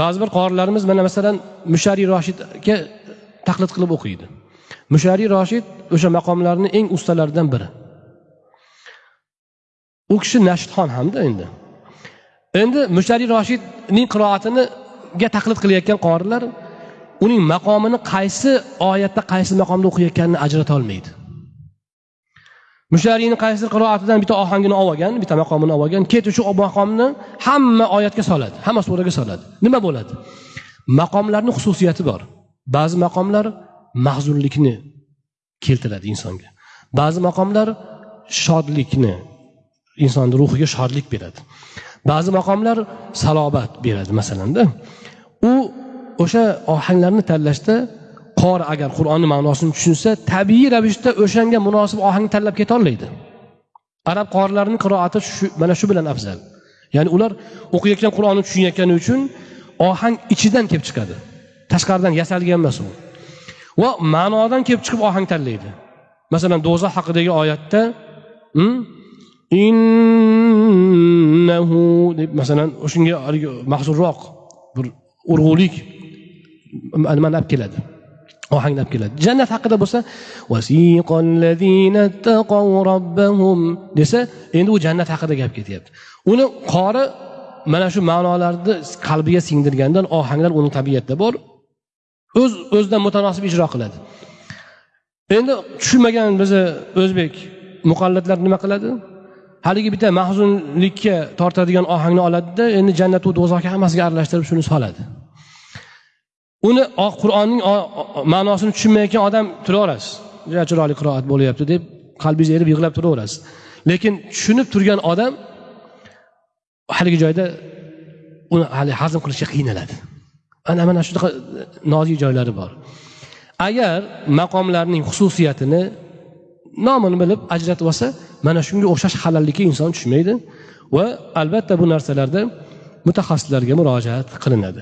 ba'zi bir qorilarimiz mana masalan mushariy roshidga taqlid qilib o'qiydi. Mushariy roshid o'sha maqomlarni eng ustalaridan biri. U kishi nashdxon hamda endi. Endi mushariy roshidning qiroatiniga taqlid qilayotgan qorilar uning maqomini qaysi oyatda qaysi maqomda o'qiyotganini ajrata olmaydi. Mushariyni qaysidir qiroatidan bitta ohangini olib olgan bitta maqomini olib olgan keyin shu maqomni hamma oyatga soladi hamma suraga soladi. Nima bo'ladi? Maqomlarni xususiyati bor. Ba'zi maqomlar mahzunlikni keltiradi insonga. Ba'zi maqomlar shodlikni insonni ruhiga shodlik beradi. Ba'zi maqomlar salobat beradi masalanda. U o'sha ohanglarni tanlashda qori agar qur'onni ma'nosini tushunsa tabiiy ravishda o'shanga munosib ohangni tanlab ketolmaydi. Arab qorilarini qiroati shu mana shu bilan afzal. Ya'ni ular o'qiyotgan qur'onni tushunayotgani uchun ohang ichidan kelib chiqadi. Tashqaridan yasalgan emas u. Va ma'nodan kelib chiqib ohang tanlaydi. Masalan do'zax haqidagi oyatda hmm? innahu deb masalan shunga mahzunroq bir urg'ulik nimani olib keladi. Ohanglab keladi. Jannat haqida bo'lsa desa endi u jannat haqida gap ketyapti. Uni qori mana shu ma'nolarni qalbiga singdirgandan ohanglar uni tabiatida bor. O'z o'zidan mutanosib ijro qiladi. Endi tushunmagan bizni o'zbek muqallatlar nima qiladi? Haligi bitta mahzunlikka tortadigan ohangni oladida endi jannatu do'zaxga hammasiga aralashtirib shuni soladi. Uni qur'onning ma'nosini tushunmayotgan odam turaverasiz. Juda chiroyli qiroat bo'lyapti deb qalbingiz erib yig'lab turaverasiz. Lekin tushunib turgan odam haligi joyda uni hali hazm qilishga qiynaladi. Ana mana shunaqa nozik joylari bor. Agar maqomlarning xususiyatini nomini bilib ajratib olsa mana shunga o'xshash halallikka inson tushmaydi va albatta bu narsalarda mutaxassislarga murojaat qilinadi.